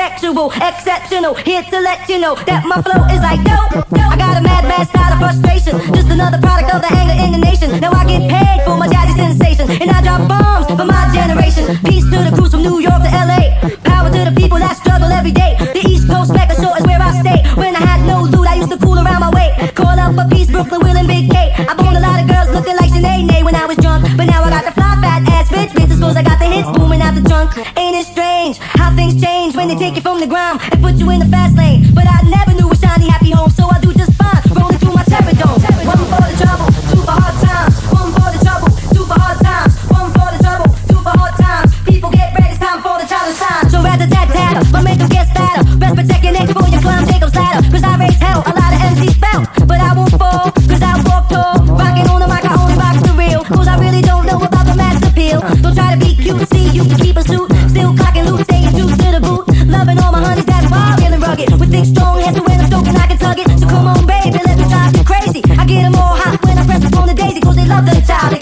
sexual, exceptional. Here to let you know that my flow is like dope. I got a mad, mad style of frustration. Just another product of the anger in the nation. Now I get paid for my jazzy sensation. And I drop bombs for my generation. Peace to the crews from New York to LA. Power to the people that struggle every day. The East Coast Mecca Shore is where I stay. When I had no loot, I used to cool around my way. Call up for peace, Brooklyn, Will, and strange how things change when they take you from the ground and put you in the fast lane? But I never The town